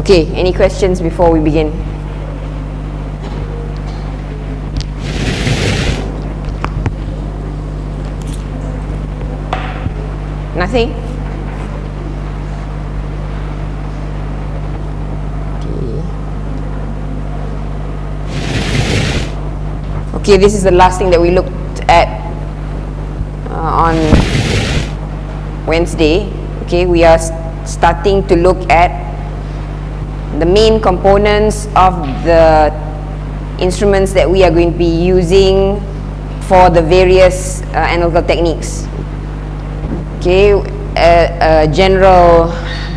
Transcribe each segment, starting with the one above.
Okay, any questions before we begin? Nothing? Okay, this is the last thing that we looked at uh, on Wednesday. Okay, we are starting to look at the main components of the instruments that we are going to be using for the various uh, analytical techniques. Okay, a, a general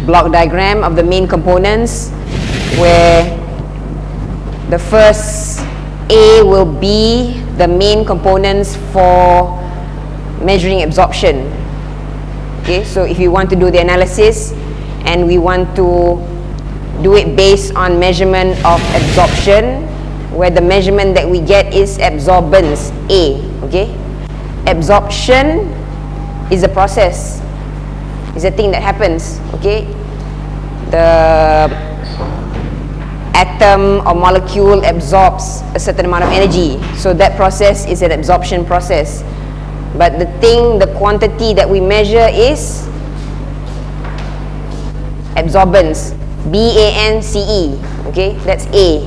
block diagram of the main components where the first A will be the main components for measuring absorption. Okay, so if you want to do the analysis and we want to do it based on measurement of absorption, where the measurement that we get is absorbance, A. Okay, absorption is a process, is a thing that happens. Okay, the atom or molecule absorbs a certain amount of energy. So that process is an absorption process. But the thing, the quantity that we measure is absorbance. B-A-N-C-E. Okay, that's A.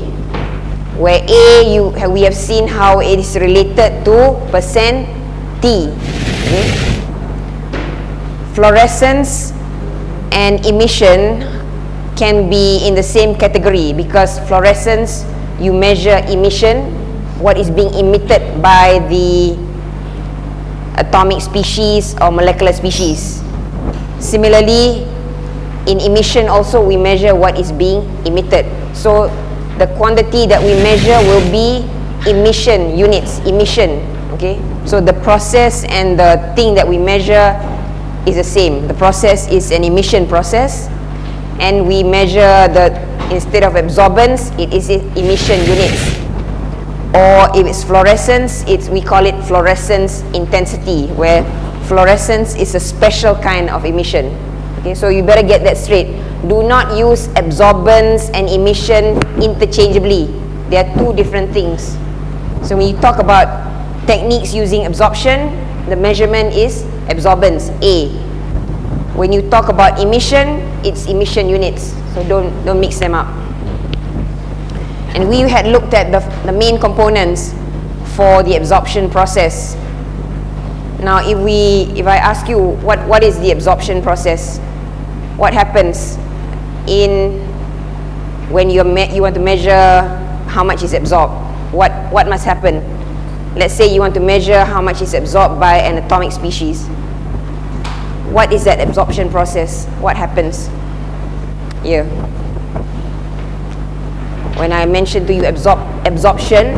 Where A, you we have seen how it is related to percent T. Okay. Fluorescence and emission can be in the same category because fluorescence you measure emission what is being emitted by the atomic species or molecular species similarly in emission also we measure what is being emitted. So the quantity that we measure will be emission units emission okay? So the process and the thing that we measure is the same. The process is an emission process and we measure the instead of absorbance it is emission units. Or if it's fluorescence it's we call it fluorescence intensity where fluorescence is a special kind of emission okay? So you better get that straight. Do not use absorbance and emission interchangeably. They are two different things. So when you talk about techniques using absorption the measurement is absorbance A. When you talk about emission it's emission units. So don't don't mix them up. And we had looked at the, the main components for the absorption process. Now if we if i ask you what what is the absorption process what happens in when you you want to measure how much is absorbed what what must happen let's say you want to measure how much is absorbed by an atomic species what is that absorption process? What happens here? When I mention to you absorb absorption,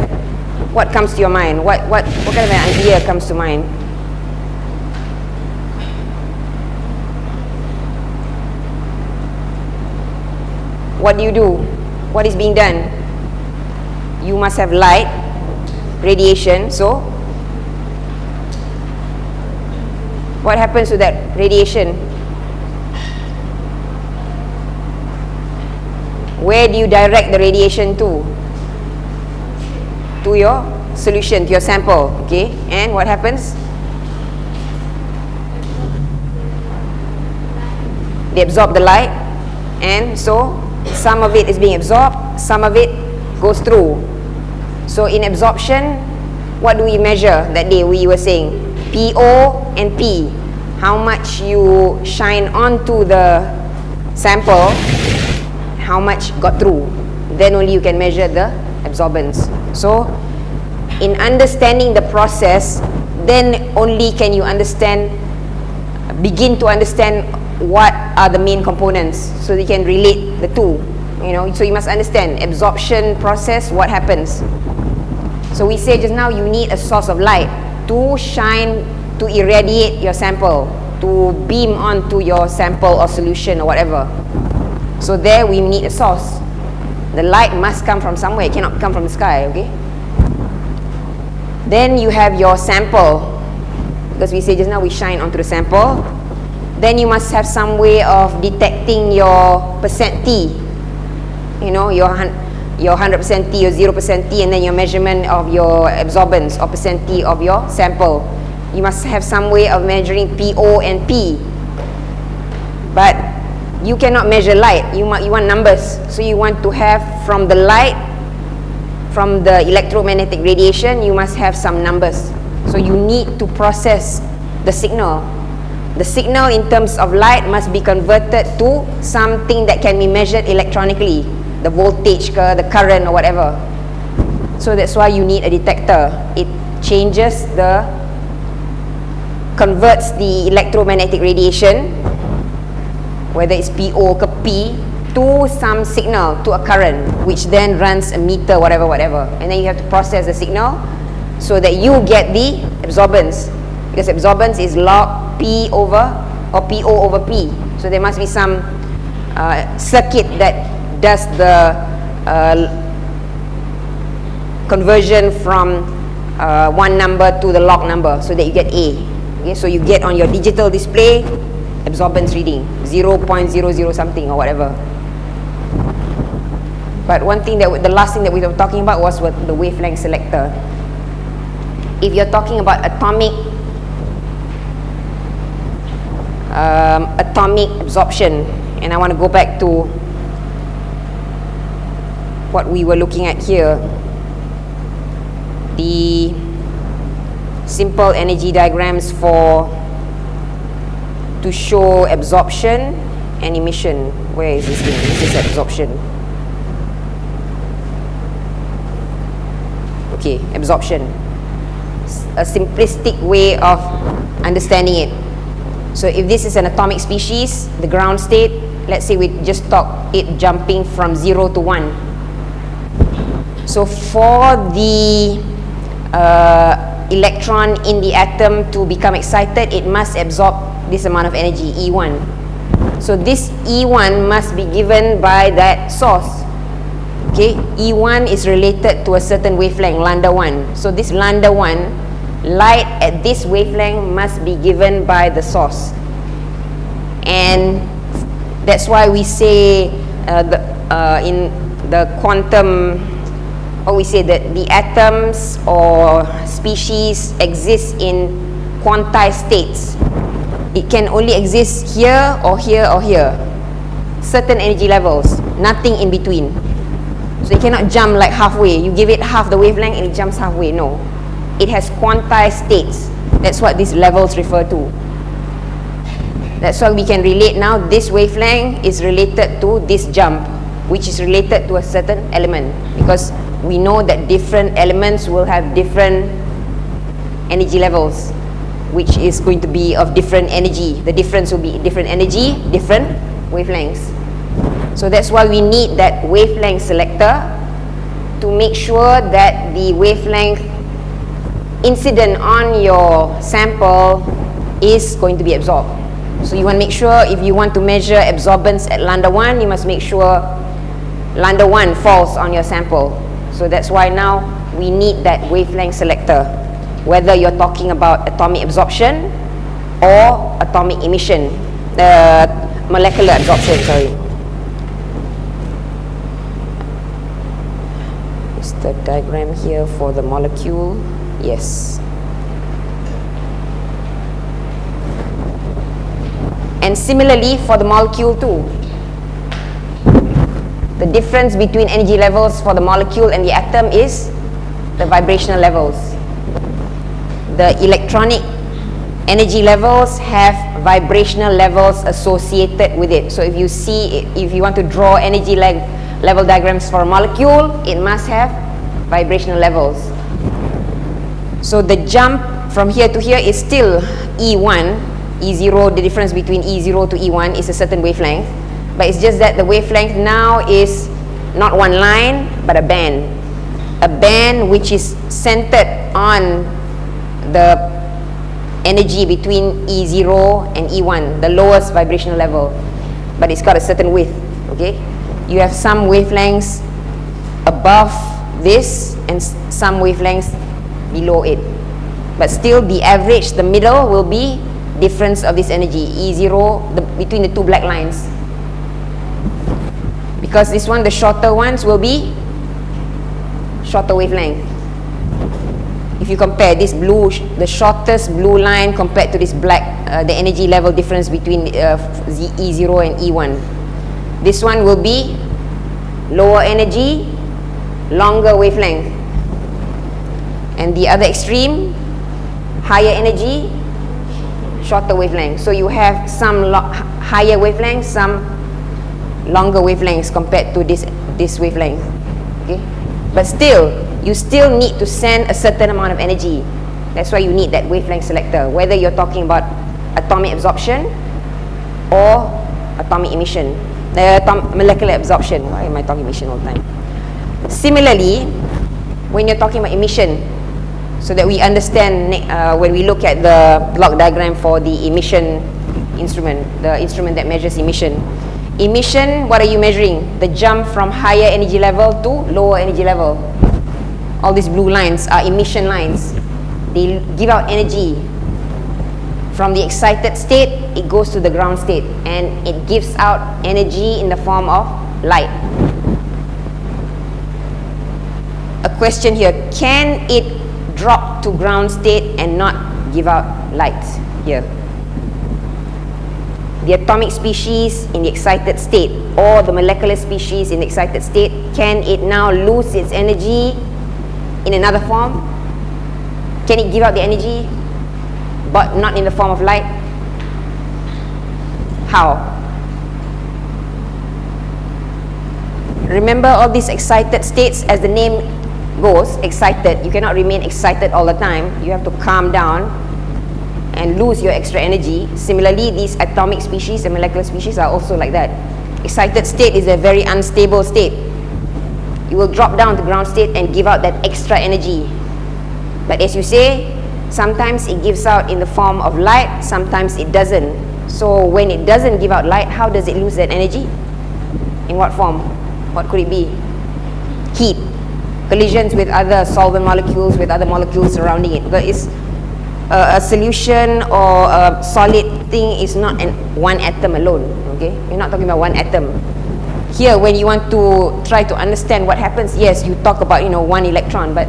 what comes to your mind? What what what kind of an idea comes to mind? What do you do? What is being done? You must have light, radiation, so what happens to that radiation? Where do you direct the radiation to? To your solution, to your sample, okay? And what happens? They absorb the light, and so some of it is being absorbed, some of it goes through. So in absorption, what do we measure that day we were saying? PO and P. How much you shine onto the sample, how much got through. Then only you can measure the absorbance. So, in understanding the process, then only can you understand, begin to understand what are the main components so you can relate the two. You know, so you must understand absorption process, what happens. So we say just now you need a source of light to shine, to irradiate your sample, to beam onto your sample or solution or whatever. So there we need a source. The light must come from somewhere, it cannot come from the sky, okay? Then you have your sample, because we say just now we shine onto the sample. Then you must have some way of detecting your percent T. you know, your, your 100% T or 0% T and then your measurement of your absorbance or percent T of your sample. You must have some way of measuring PO and P. But you cannot measure light. You, you want numbers. So you want to have from the light, from the electromagnetic radiation, you must have some numbers. So you need to process the signal. The signal in terms of light must be converted to something that can be measured electronically. The voltage, ke, the current or whatever. So that's why you need a detector. It changes the converts the electromagnetic radiation whether it's PO ke P to some signal to a current which then runs a meter whatever whatever and then you have to process the signal so that you get the absorbance because absorbance is log P over or PO over P. So there must be some uh, circuit that does the uh, conversion from uh, one number to the log number so that you get A. Okay so you get on your digital display absorbance reading 0.00 something or whatever. But one thing that the last thing that we were talking about was what the wavelength selector. If you're talking about atomic um, atomic absorption. And I want to go back to what we were looking at here. The simple energy diagrams for to show absorption and emission. Where is this thing? This is absorption. Okay absorption. A simplistic way of understanding it so if this is an atomic species the ground state let's say we just talk it jumping from 0 to 1 so for the uh, electron in the atom to become excited it must absorb this amount of energy E1 so this E1 must be given by that source. Okay E1 is related to a certain wavelength lambda 1 so this lambda 1 light at this wavelength must be given by the source. And that's why we say uh, the, uh, in the quantum or we say that the atoms or species exist in quantized states. It can only exist here or here or here. Certain energy levels nothing in between. So it cannot jump like halfway. You give it half the wavelength and it jumps halfway. No it has quantized states. That's what these levels refer to. That's why we can relate now this wavelength is related to this jump which is related to a certain element. Because we know that different elements will have different energy levels which is going to be of different energy. The difference will be different energy different wavelengths. So that's why we need that wavelength selector to make sure that the wavelength incident on your sample is going to be absorbed so you want to make sure if you want to measure absorbance at lambda 1 you must make sure lambda 1 falls on your sample so that's why now we need that wavelength selector whether you're talking about atomic absorption or atomic emission, uh, molecular absorption, sorry. Is the diagram here for the molecule? Yes. And similarly for the molecule too. The difference between energy levels for the molecule and the atom is the vibrational levels the electronic energy levels have vibrational levels associated with it. So if you see, if you want to draw energy le level diagrams for a molecule, it must have vibrational levels. So the jump from here to here is still E1, E0, the difference between E0 to E1 is a certain wavelength. But it's just that the wavelength now is not one line, but a band. A band which is centered on the energy between E0 and E1, the lowest vibrational level, but it's got a certain width, okay? You have some wavelengths above this and some wavelengths below it. But still the average, the middle will be difference of this energy, E0, the, between the two black lines. Because this one, the shorter ones will be shorter wavelength. If you compare this blue, the shortest blue line compared to this black, uh, the energy level difference between uh, Z E0 and E1. This one will be lower energy, longer wavelength. And the other extreme, higher energy, shorter wavelength. So you have some higher wavelength, some longer wavelengths compared to this, this wavelength. Okay? But still, you still need to send a certain amount of energy. That's why you need that wavelength selector, whether you're talking about atomic absorption or atomic emission, uh, atom molecular absorption. Why am I talking emission all the time? Similarly, when you're talking about emission, so that we understand uh, when we look at the block diagram for the emission instrument, the instrument that measures emission. Emission, what are you measuring? The jump from higher energy level to lower energy level. All these blue lines are emission lines. They give out energy. From the excited state, it goes to the ground state and it gives out energy in the form of light. A question here, can it drop to ground state and not give out light here? the atomic species in the excited state or the molecular species in the excited state, can it now lose its energy in another form? Can it give out the energy but not in the form of light? How? Remember all these excited states as the name goes, excited. You cannot remain excited all the time. You have to calm down and lose your extra energy. Similarly, these atomic species and molecular species are also like that. Excited state is a very unstable state. You will drop down to ground state and give out that extra energy. But as you say, sometimes it gives out in the form of light, sometimes it doesn't. So when it doesn't give out light, how does it lose that energy? In what form? What could it be? Heat. Collisions with other solvent molecules, with other molecules surrounding it. But it's uh, a solution or a solid thing is not an one atom alone okay? You're not talking about one atom. Here when you want to try to understand what happens yes you talk about you know one electron but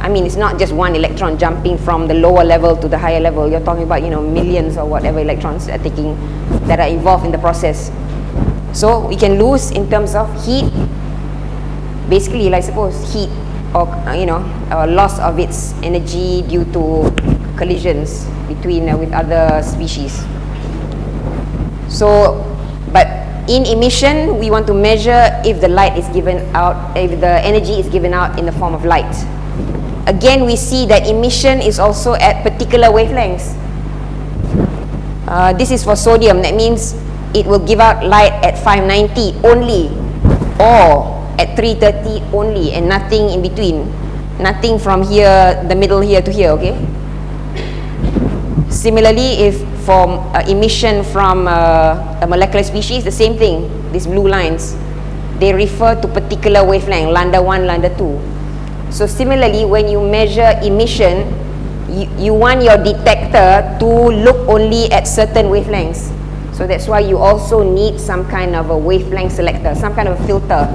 I mean it's not just one electron jumping from the lower level to the higher level. You're talking about you know millions or whatever electrons are taking that are involved in the process. So we can lose in terms of heat basically like suppose heat or uh, you know uh, loss of its energy due to collisions between uh, with other species. So, but in emission, we want to measure if the light is given out, if the energy is given out in the form of light. Again, we see that emission is also at particular wavelengths. Uh, this is for sodium, that means it will give out light at 590 only or at 330 only and nothing in between. Nothing from here, the middle here to here, okay? Similarly, if for uh, emission from uh, a molecular species, the same thing, these blue lines, they refer to particular wavelength, lambda 1, lambda 2. So similarly, when you measure emission, you, you want your detector to look only at certain wavelengths. So that's why you also need some kind of a wavelength selector, some kind of a filter.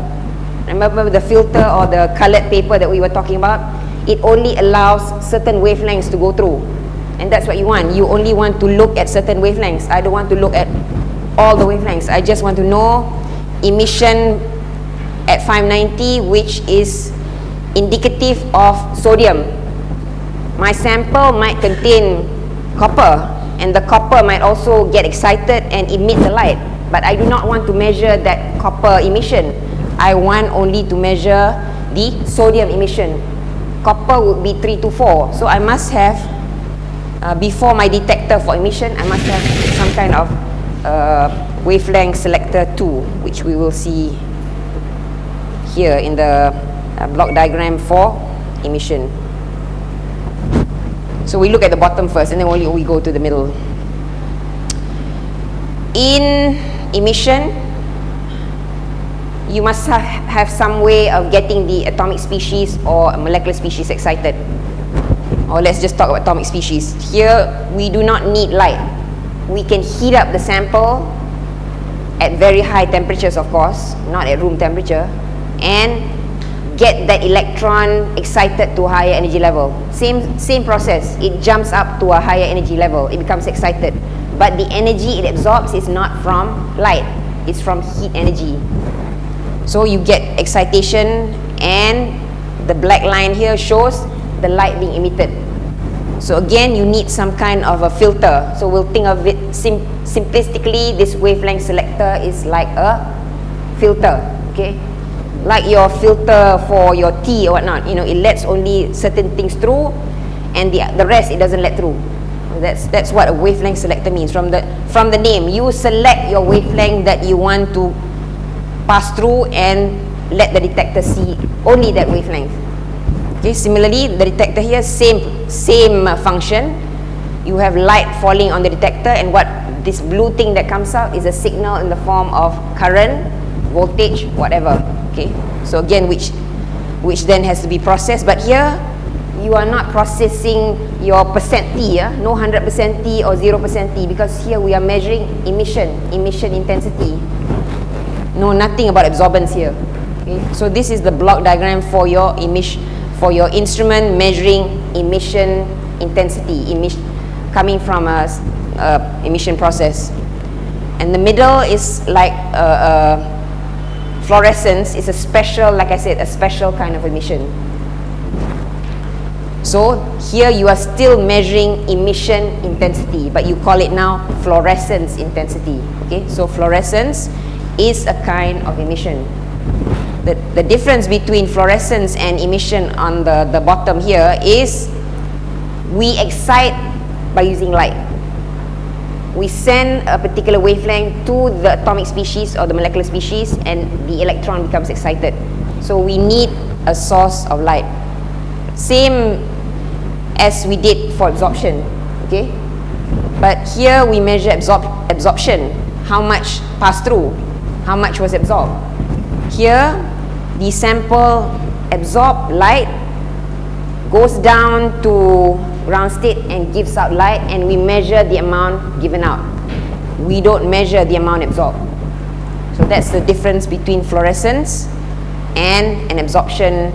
Remember the filter or the colored paper that we were talking about? It only allows certain wavelengths to go through. And that's what you want. You only want to look at certain wavelengths. I don't want to look at all the wavelengths. I just want to know emission at 590 which is indicative of sodium. My sample might contain copper and the copper might also get excited and emit the light. But I do not want to measure that copper emission I want only to measure the sodium emission copper would be 3 to 4 so I must have uh, before my detector for emission, I must have some kind of uh, wavelength selector 2, which we will see here in the uh, block diagram for emission. So we look at the bottom first and then we go to the middle. In emission, you must ha have some way of getting the atomic species or molecular species excited or let's just talk about atomic species. Here, we do not need light. We can heat up the sample at at very high temperatures, of course, not at room temperature, and get that electron excited to a higher energy level. Same, same process. It jumps up to a higher energy level. It becomes excited. But the energy it absorbs is not from light. It's from heat energy. So you get excitation and the black line here shows the light being emitted. So again, you need some kind of a filter. So we'll think of it sim simplistically, this wavelength selector is like a filter, okay? Like your filter for your tea or whatnot, you know, it lets only certain things through and the, the rest it doesn't let through. That's, that's what a wavelength selector means. From the, from the name, you select your wavelength that you want to pass through and let the detector see only that wavelength. Okay, similarly, the detector here, same, same uh, function. You have light falling on the detector and what this blue thing that comes out is a signal in the form of current, voltage, whatever. Okay, so again, which, which then has to be processed. But here, you are not processing your percent T, yeah? no 100% T or 0% T because here we are measuring emission, emission intensity. No, nothing about absorbance here. Okay? So this is the block diagram for your emission for your instrument measuring emission intensity coming from a, a, emission process and the middle is like a, a fluorescence is a special like I said a special kind of emission so here you are still measuring emission intensity but you call it now fluorescence intensity okay so fluorescence is a kind of emission the, the difference between fluorescence and emission on the, the bottom here is we excite by using light. We send a particular wavelength to the atomic species or the molecular species and the electron becomes excited. So we need a source of light. Same as we did for absorption, okay? But here we measure absorb absorption, how much pass through, how much was absorbed. Here the sample absorb light goes down to ground state and gives out light and we measure the amount given out. We don't measure the amount absorbed. So that's the difference between fluorescence and an absorption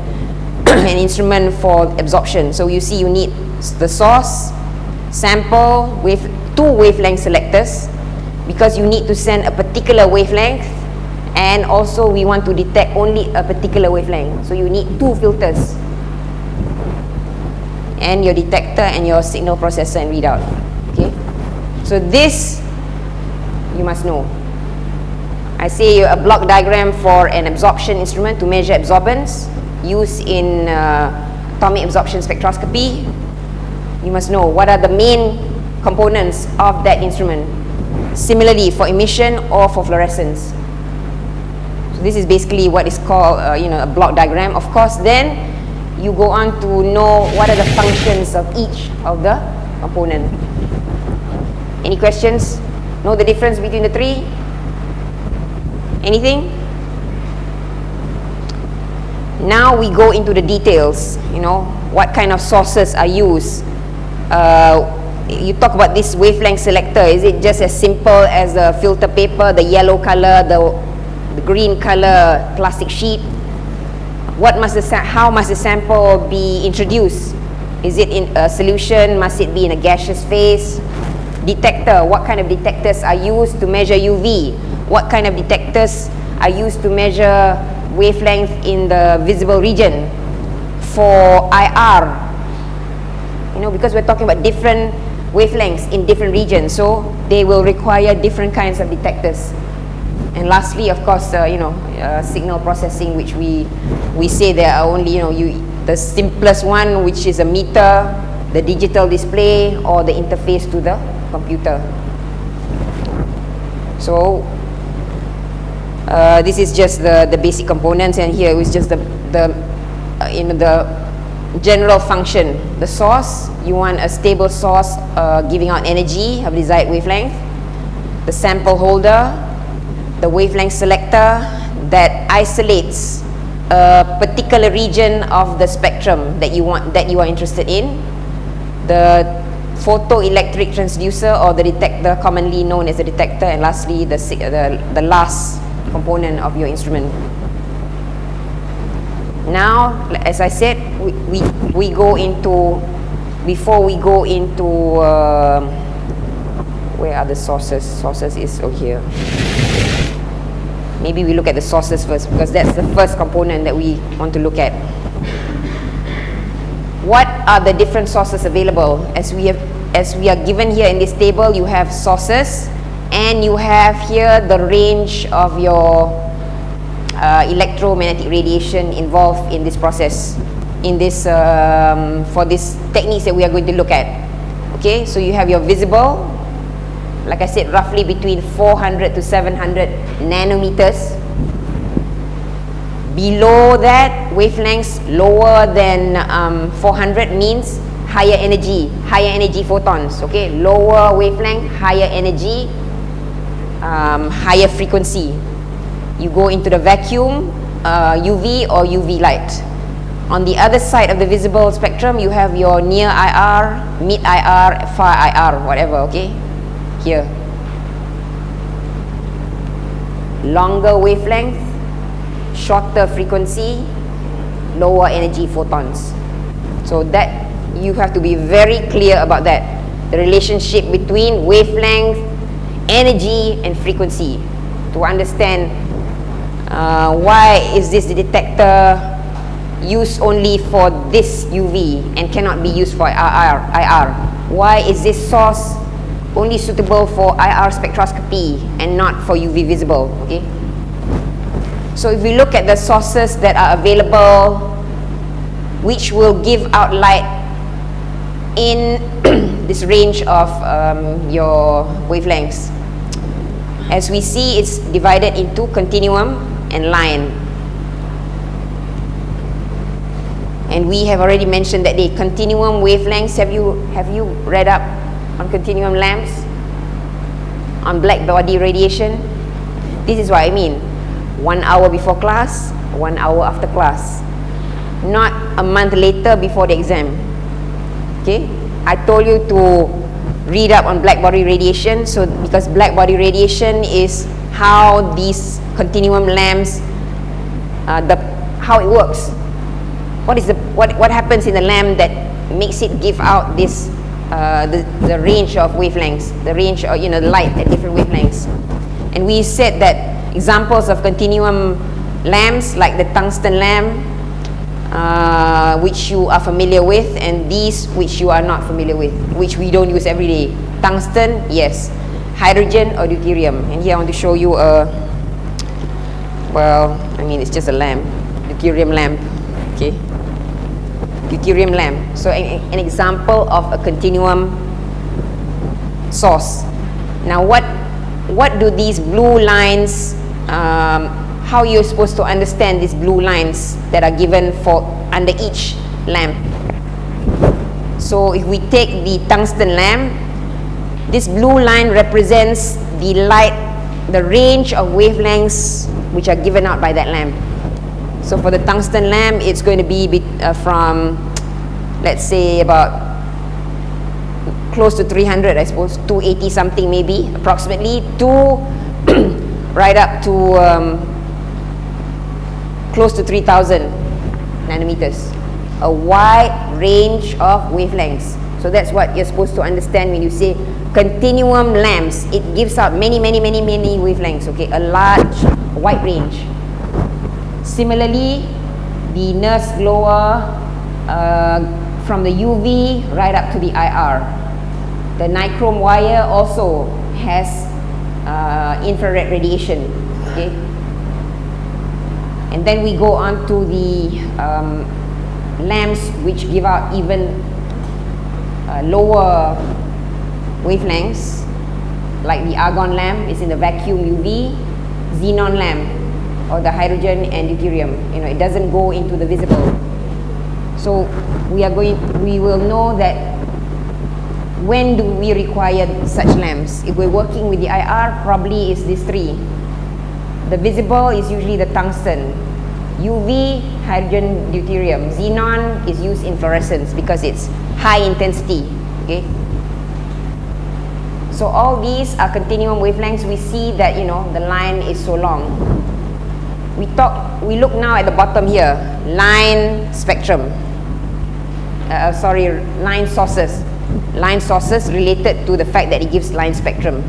an instrument for absorption. So you see you need the source sample with two wavelength selectors because you need to send a particular wavelength and also we want to detect only a particular wavelength. So you need two filters. And your detector and your signal processor and readout. Okay? So this you must know. I say a block diagram for an absorption instrument to measure absorbance used in uh, atomic absorption spectroscopy. You must know what are the main components of that instrument. Similarly for emission or for fluorescence this is basically what is called uh, you know a block diagram. Of course then you go on to know what are the functions of each of the component. Any questions? Know the difference between the three? Anything? Now we go into the details you know what kind of sources are used. Uh, you talk about this wavelength selector. Is it just as simple as the filter paper the yellow color the the green color plastic sheet. What must the how must the sample be introduced? Is it in a solution? Must it be in a gaseous phase? Detector what kind of detectors are used to measure UV what kind of detectors are used to measure wavelength in the visible region for IR you know because we're talking about different wavelengths in different regions so they will require different kinds of detectors and lastly of course uh, you know uh, signal processing which we we say there are only you know you the simplest one which is a meter the digital display or the interface to the computer. So uh, this is just the the basic components and here is just the the uh, you know the general function. The source you want a stable source uh, giving out energy of desired wavelength. The sample holder the wavelength selector that isolates a particular region of the spectrum that you want that you are interested in the photoelectric transducer or the detector commonly known as the detector and lastly the, the, the last component of your instrument. Now, as I said, we, we, we go into, before we go into, uh, where are the sources? Sources is over here. Maybe we look at the sources first because that's the first component that we want to look at. What are the different sources available? As we have, as we are given here in this table, you have sources and you have here the range of your uh, electromagnetic radiation involved in this process in this um, for this techniques that we are going to look at okay so you have your visible like I said roughly between 400 to 700 nanometers. Below that wavelengths lower than um, 400 means higher energy higher energy photons okay? Lower wavelength higher energy um, higher frequency. You go into the vacuum uh, UV or UV light. On the other side of the visible spectrum you have your near IR mid IR far IR whatever okay here. Longer wavelength shorter frequency lower energy photons. So that you have to be very clear about that. The relationship between wavelength energy and frequency to understand uh, why is this detector used only for this UV and cannot be used for IR, IR? Why is this source only suitable for IR spectroscopy and not for UV visible? Okay. So if we look at the sources that are available, which will give out light in this range of um, your wavelengths. As we see, it's divided into continuum and line. And we have already mentioned that the continuum wavelengths, have you, have you read up on continuum lamps? On black body radiation? This is what I mean. One hour before class, one hour after class. Not a month later before the exam. Okay? I told you to read up on black body radiation so because black body radiation is how these continuum lamps uh, the how it works what is the what what happens in the lamp that makes it give out this uh, the, the range of wavelengths the range of you know the light at different wavelengths. And we said that examples of continuum lamps like the tungsten lamp uh, which you are familiar with and these which you are not familiar with which we don't use every day. Tungsten yes. Hydrogen or deuterium. And here I want to show you a well I mean it's just a lamp deuterium lamp okay deuterium lamp. So an, an example of a continuum source. Now what what do these blue lines um, how you're supposed to understand these blue lines that are given for under each lamp? So if we take the tungsten lamp this blue line represents the light the range of wavelengths which are given out by that lamp. So for the tungsten lamp, it's going to be, be uh, from, let's say, about close to 300, I suppose, 280 something maybe, approximately, to right up to um, close to 3000 nanometers. A wide range of wavelengths. So that's what you're supposed to understand when you say continuum lamps. It gives out many, many, many, many wavelengths, okay? A large, wide range. Similarly, the Nernst glower uh, from the UV right up to the IR. The nichrome wire also has uh, infrared radiation, okay? And then we go on to the um, lamps which give out even uh, lower wavelengths like the argon lamp is in the vacuum UV xenon lamp or the hydrogen and deuterium you know it doesn't go into the visible. So we are going we will know that when do we require such lamps? If we're working with the IR probably is these three. The visible is usually the tungsten. UV hydrogen deuterium. Xenon is used in fluorescence because it's high intensity okay? So all these are continuum wavelengths. We see that, you know, the line is so long. We talk, we look now at the bottom here, line spectrum. Uh, sorry, line sources. Line sources related to the fact that it gives line spectrum.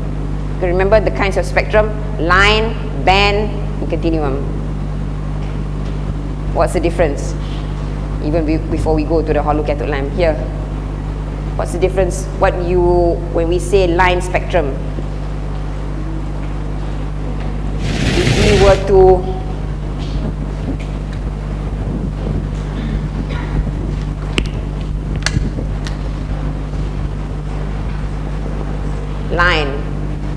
Remember the kinds of spectrum? Line, band, and continuum. What's the difference? Even before we go to the hollow cathode lamp. Here, What's the difference? What you, when we say line spectrum, if we were to line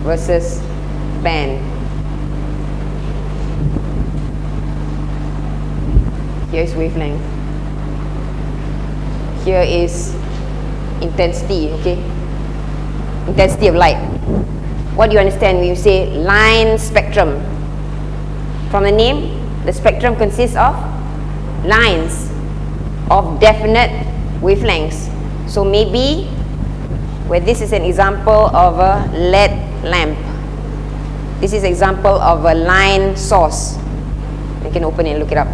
versus band. Here is wavelength. Here is intensity, okay? Intensity of light. What do you understand when you say line spectrum? From the name, the spectrum consists of lines of definite wavelengths. So maybe, where this is an example of a lead lamp. This is example of a line source. You can open it and look it up.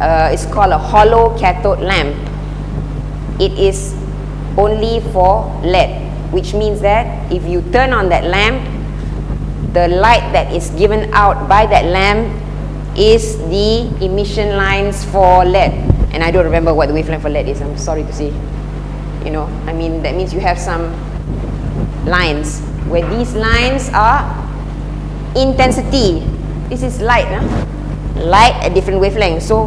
Uh, it's called a hollow cathode lamp it is only for lead which means that if you turn on that lamp the light that is given out by that lamp is the emission lines for lead. and I don't remember what the wavelength for lead is I'm sorry to say you know I mean that means you have some lines where these lines are intensity. This is light huh? light at different wavelengths so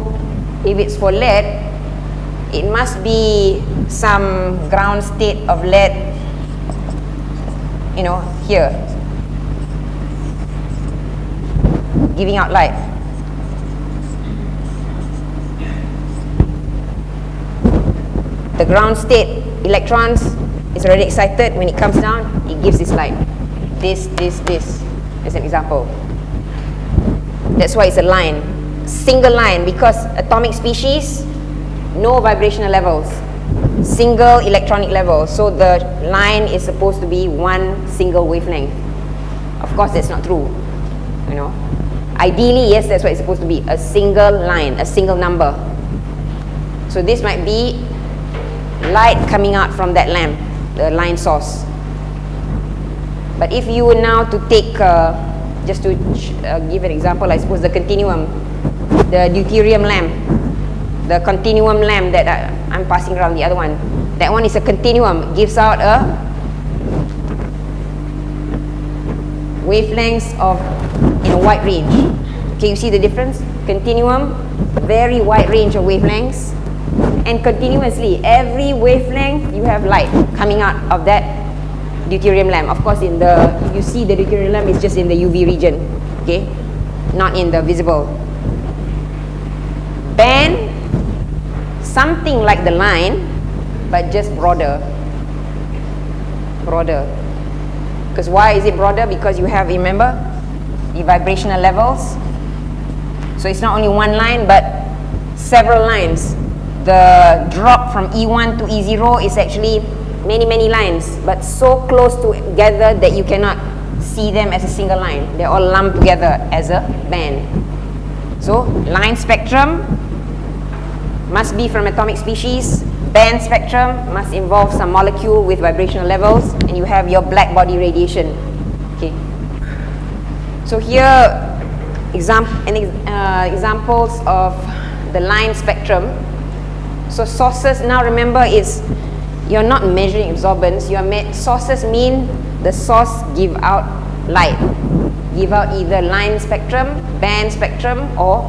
if it's for lead it must be some ground state of lead you know here giving out light. The ground state electrons is already excited. When it comes down it gives this light. This this this as an example. That's why it's a line. Single line because atomic species no vibrational levels. Single electronic level. So the line is supposed to be one single wavelength. Of course that's not true you know. Ideally yes that's what it's supposed to be a single line a single number. So this might be light coming out from that lamp the line source but if you were now to take uh, just to uh, give an example I suppose the continuum the deuterium lamp the continuum lamp that I, I'm passing around the other one that one is a continuum gives out a wavelengths of in a wide range. Can you see the difference? Continuum very wide range of wavelengths and continuously every wavelength you have light coming out of that deuterium lamp. Of course in the you see the deuterium lamp is just in the UV region okay? Not in the visible. Band something like the line but just broader. Broader. Because why is it broader? Because you have remember the vibrational levels. So it's not only one line but several lines the drop from E1 to E0 is actually many many lines but so close together that you cannot see them as a single line they're all lumped together as a band so line spectrum must be from atomic species. Band spectrum must involve some molecule with vibrational levels and you have your black body radiation. Okay. So here exam uh, examples of the line spectrum. So sources now remember is you're not measuring absorbance. Your sources mean the source give out light. Give out either line spectrum, band spectrum or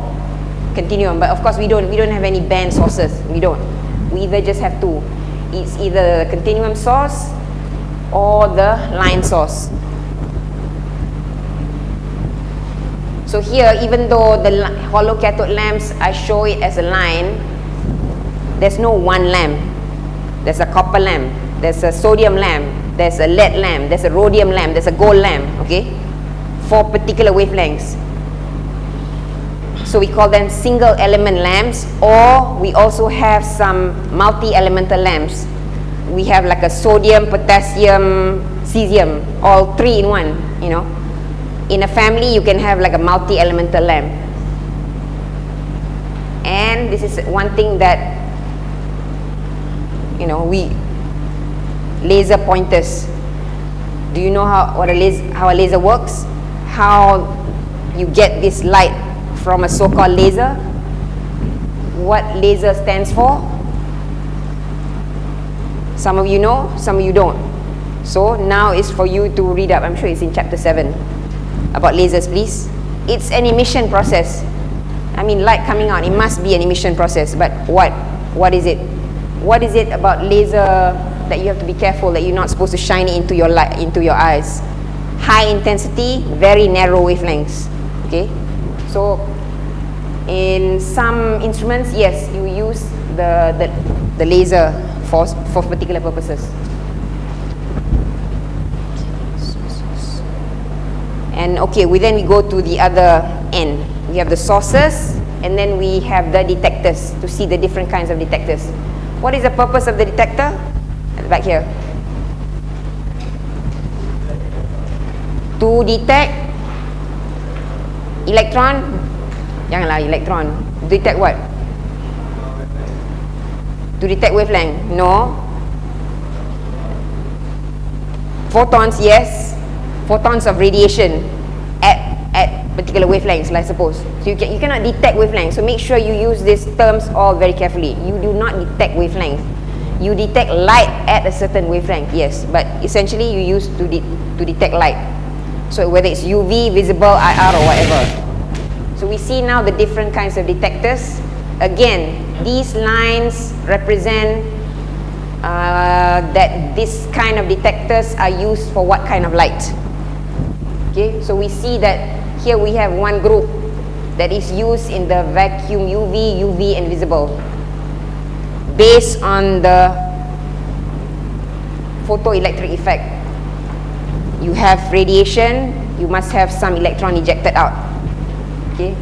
continuum. But of course we don't we don't have any band sources. We don't. We either just have two. It's either the continuum source or the line source. So here even though the hollow cathode lamps I show it as a line there's no one lamp. There's a copper lamp. There's a sodium lamp. There's a lead lamp. There's a rhodium lamp. There's a gold lamp okay? For particular wavelengths. So we call them single element lamps or we also have some multi-elemental lamps. we have like a sodium, potassium, cesium, all three in one, you know. In a family, you can have like a multi-elemental lamp. And this is one thing that, you know, we, laser pointers. Do you know how, what a laser, how a laser works? How you get this light from a so-called laser? What laser stands for? Some of you know, some of you don't. So now it's for you to read up. I'm sure it's in chapter 7 about lasers, please. It's an emission process. I mean, light coming out, it must be an emission process. But what? What is it? What is it about laser that you have to be careful that you're not supposed to shine it into your light, into your eyes? High intensity, very narrow wavelengths. Okay, so in some instruments, yes, you use the the, the laser for, for particular purposes. And okay, we then we go to the other end. We have the sources and then we have the detectors to see the different kinds of detectors. What is the purpose of the detector? Back here. To detect electron, janganlah electron. Detect what? to detect wavelength? No. Photons, yes. Photons of radiation at at particular wavelengths, I suppose. So you can you cannot detect wavelengths. So make sure you use these terms all very carefully. You do not detect wavelength. You detect light at a certain wavelength, yes. But essentially, you use to de to detect light. So whether it's UV, visible, IR, or whatever. So we see now the different kinds of detectors again, these lines represent uh, that this kind of detectors are used for what kind of light. Okay, so we see that here we have one group that is used in the vacuum UV, UV and visible based on the photoelectric effect. You have radiation, you must have some electron ejected out. Okay,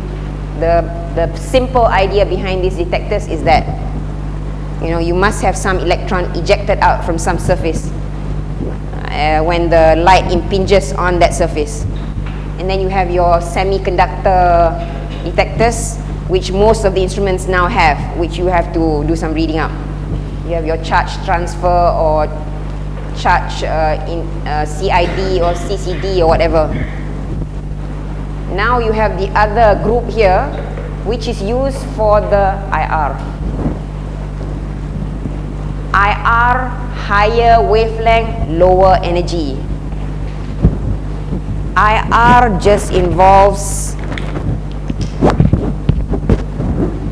the the simple idea behind these detectors is that you know you must have some electron ejected out from some surface uh, when the light impinges on that surface and then you have your semiconductor detectors which most of the instruments now have which you have to do some reading up you have your charge transfer or charge uh, in uh, CID or CCD or whatever now you have the other group here which is used for the IR. IR, higher wavelength, lower energy. IR just involves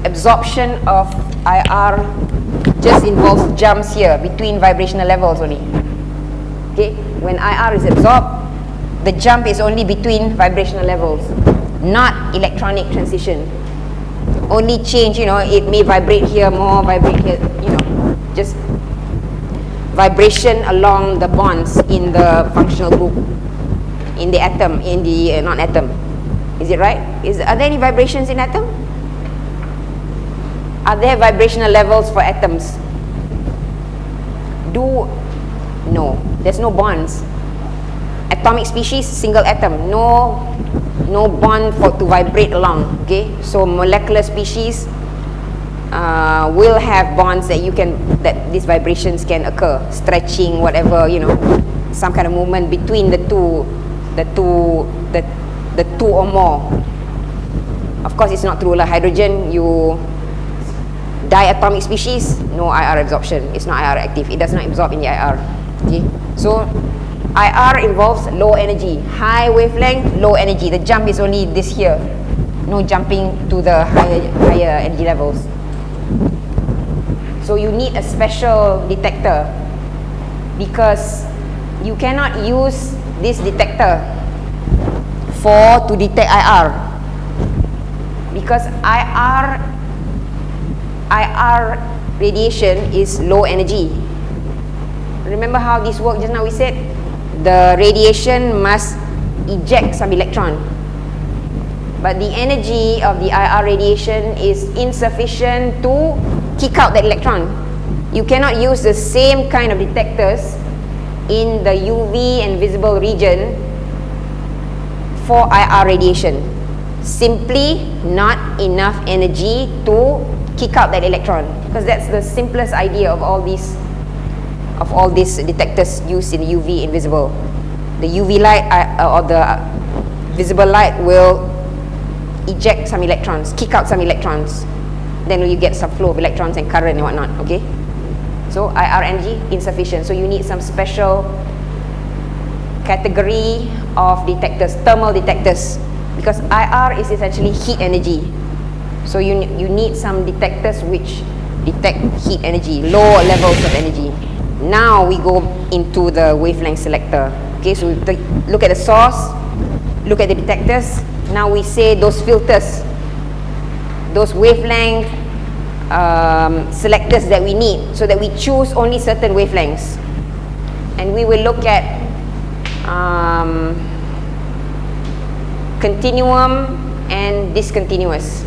absorption of IR just involves jumps here between vibrational levels only. Okay, when IR is absorbed, the jump is only between vibrational levels, not electronic transition. Only change, you know, it may vibrate here more, vibrate here, you know, just vibration along the bonds in the functional group, in the atom, in the uh, non-atom. Is it right? Is, are there any vibrations in atom? Are there vibrational levels for atoms? Do, no, there's no bonds. Atomic species, single atom, no no bond for to vibrate along okay so molecular species uh, will have bonds that you can that these vibrations can occur stretching whatever you know some kind of movement between the two the two the the two or more. Of course it's not true lah. Hydrogen you diatomic species no IR absorption. It's not IR active. It does not absorb in the IR okay? So IR involves low energy, high wavelength, low energy. The jump is only this here. No jumping to the higher, higher energy levels. So you need a special detector because you cannot use this detector for to detect IR because IR IR radiation is low energy. Remember how this works just now we said the radiation must eject some electron. But the energy of the IR radiation is insufficient to kick out that electron. You cannot use the same kind of detectors in the UV and visible region for IR radiation. Simply not enough energy to kick out that electron because that's the simplest idea of all these of all these detectors used in UV invisible. The UV light uh, or the visible light will eject some electrons, kick out some electrons. Then you get some flow of electrons and current and whatnot, okay? So IR energy insufficient. So you need some special category of detectors, thermal detectors, because IR is essentially heat energy. So you, you need some detectors which detect heat energy, low levels of energy. Now we go into the wavelength selector. Okay, so we look at the source, look at the detectors. Now we say those filters, those wavelength um, selectors that we need so that we choose only certain wavelengths. And we will look at um, continuum and discontinuous.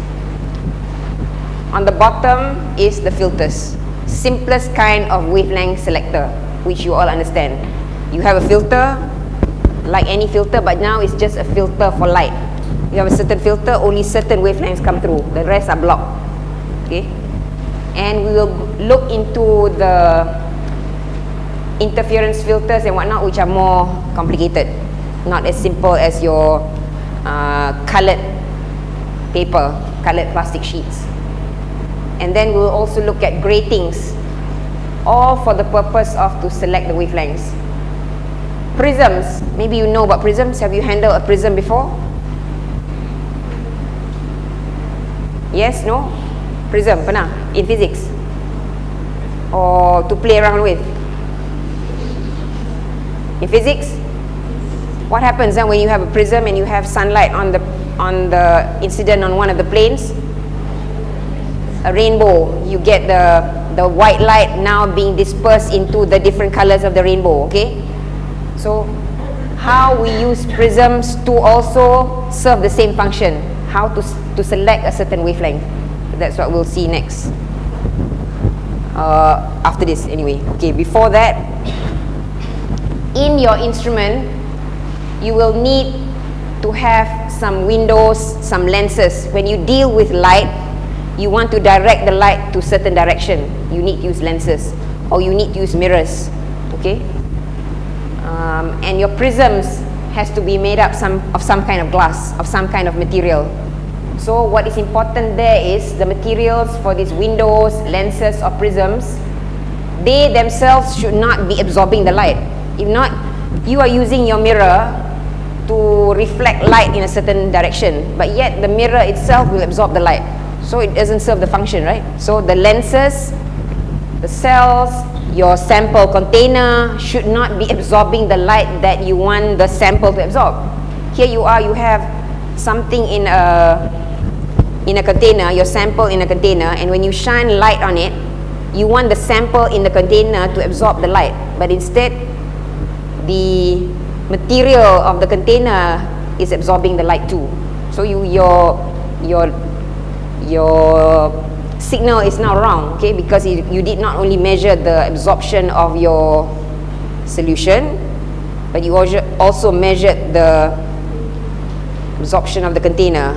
On the bottom is the filters. Simplest kind of wavelength selector, which you all understand. You have a filter, like any filter, but now it's just a filter for light. You have a certain filter, only certain wavelengths come through. The rest are blocked. Okay? And we will look into the interference filters and whatnot, which are more complicated. Not as simple as your uh, colored paper, colored plastic sheets. And then we'll also look at gratings, all for the purpose of to select the wavelengths. Prisms, maybe you know about prisms. Have you handled a prism before? Yes, no? Prism, pernah? In physics? Or to play around with? In physics? What happens then when you have a prism and you have sunlight on the on the incident on one of the planes? a rainbow you get the the white light now being dispersed into the different colors of the rainbow okay so how we use prisms to also serve the same function how to to select a certain wavelength that's what we'll see next uh, after this anyway okay before that in your instrument you will need to have some windows some lenses when you deal with light you want to direct the light to certain direction, you need to use lenses or you need to use mirrors, okay? Um, and your prisms has to be made up some, of some kind of glass, of some kind of material. So what is important there is the materials for these windows, lenses or prisms, they themselves should not be absorbing the light. If not, you are using your mirror to reflect light in a certain direction, but yet the mirror itself will absorb the light. So it doesn't serve the function, right? So the lenses, the cells, your sample container should not be absorbing the light that you want the sample to absorb. Here you are, you have something in a in a container, your sample in a container, and when you shine light on it, you want the sample in the container to absorb the light, but instead the material of the container is absorbing the light too. So you your your your signal is now wrong okay? Because you, you did not only measure the absorption of your solution but you also measured the absorption of the container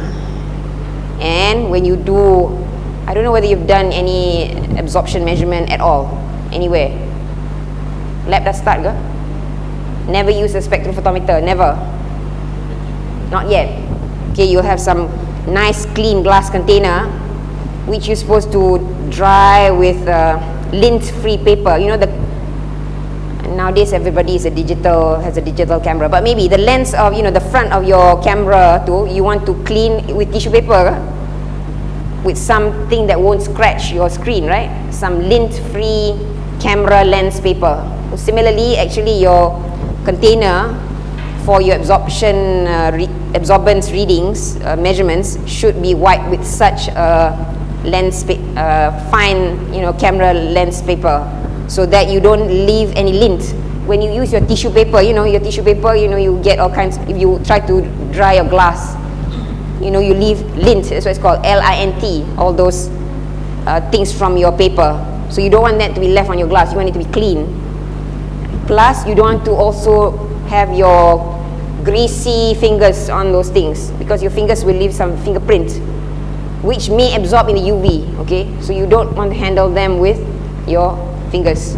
and when you do I don't know whether you've done any absorption measurement at all anywhere. Lab dah start ke? Never use a spectrophotometer never. Not yet. Okay you'll have some nice clean glass container which you're supposed to dry with uh, lint free paper. You know the nowadays everybody is a digital has a digital camera. But maybe the lens of you know the front of your camera too you want to clean with tissue paper with something that won't scratch your screen right? Some lint free camera lens paper. Similarly actually your container for your absorption uh, re absorbance readings uh, measurements should be wiped with such a lens uh, fine you know camera lens paper so that you don't leave any lint when you use your tissue paper you know your tissue paper you know you get all kinds if you try to dry your glass you know you leave lint that's what it's called L-I-N-T all those uh, things from your paper So you don't want that to be left on your glass. You want it to be clean. Plus, you don't want to also have your greasy fingers on those things because your fingers will leave some fingerprints which may absorb in the UV, okay? So you don't want to handle them with your fingers.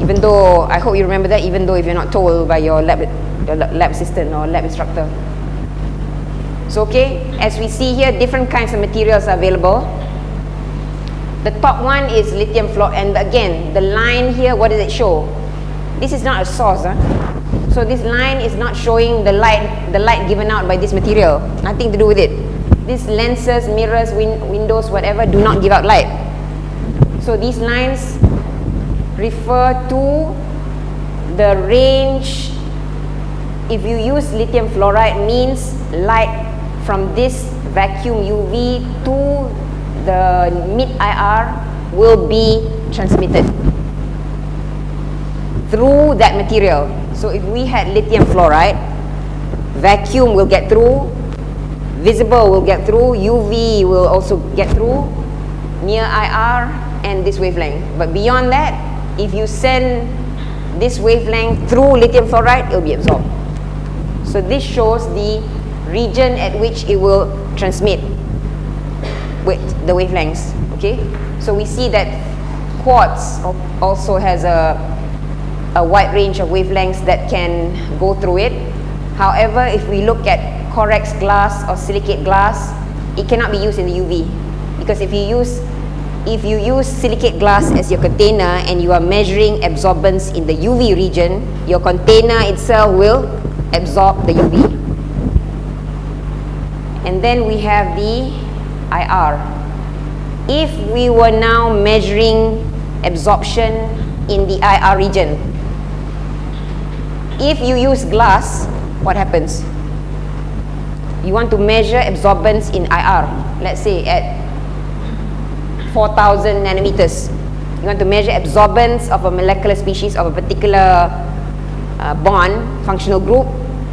Even though, I hope you remember that, even though if you're not told by your lab, your lab assistant or lab instructor. So okay, as we see here, different kinds of materials are available. The top one is lithium fluoride, and again, the line here, what does it show? This is not a source, huh? So this line is not showing the light, the light given out by this material. Nothing to do with it. These lenses, mirrors, win windows, whatever, do not give out light. So these lines refer to the range. If you use lithium fluoride, means light from this vacuum UV to the mid IR will be transmitted through that material. So if we had lithium fluoride, vacuum will get through, visible will get through, UV will also get through, near IR and this wavelength. But beyond that, if you send this wavelength through lithium fluoride, it will be absorbed. So this shows the region at which it will transmit with the wavelengths. Okay, so we see that quartz also has a, a wide range of wavelengths that can go through it. However, if we look at Corex glass or silicate glass, it cannot be used in the UV because if you use if you use silicate glass as your container and you are measuring absorbance in the UV region, your container itself will absorb the UV. And then we have the IR. If we were now measuring absorption in the IR region, if you use glass, what happens? You want to measure absorbance in IR, let's say at 4000 nanometers. You want to measure absorbance of a molecular species of a particular uh, bond, functional group,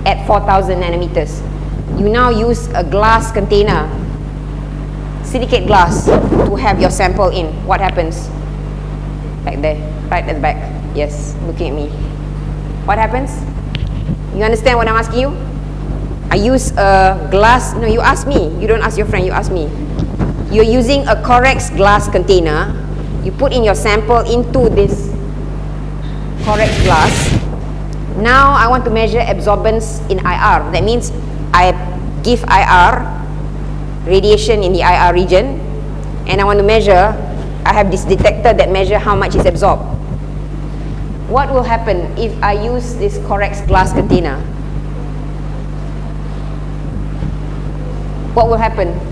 at 4000 nanometers. You now use a glass container, silicate glass, to have your sample in. What happens? Back there, right at the back. Yes, looking at me. What happens? You understand what I'm asking you? I use a glass, no, you ask me. You don't ask your friend, you ask me you're using a Corex glass container, you put in your sample into this Corex glass. Now I want to measure absorbance in IR. That means I give IR, radiation in the IR region, and I want to measure, I have this detector that measure how much is absorbed. What will happen if I use this Corex glass container? What will happen?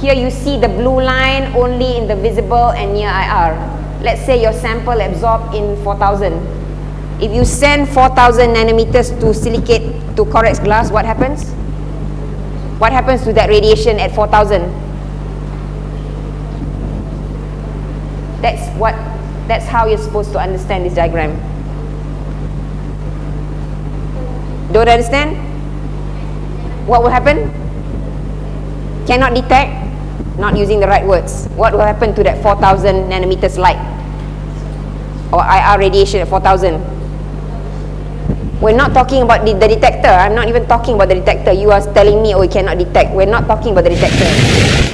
Here you see the blue line only in the visible and near IR. Let's say your sample absorbed in 4000. If you send 4000 nanometers to silicate to Corex glass, what happens? What happens to that radiation at 4000? That's what that's how you're supposed to understand this diagram. Don't understand? What will happen? Cannot detect? Not using the right words, what will happen to that 4000 nanometers light or IR radiation at 4000? We're not talking about the, the detector. I'm not even talking about the detector. You are telling me, oh, you cannot detect. We're not talking about the detector.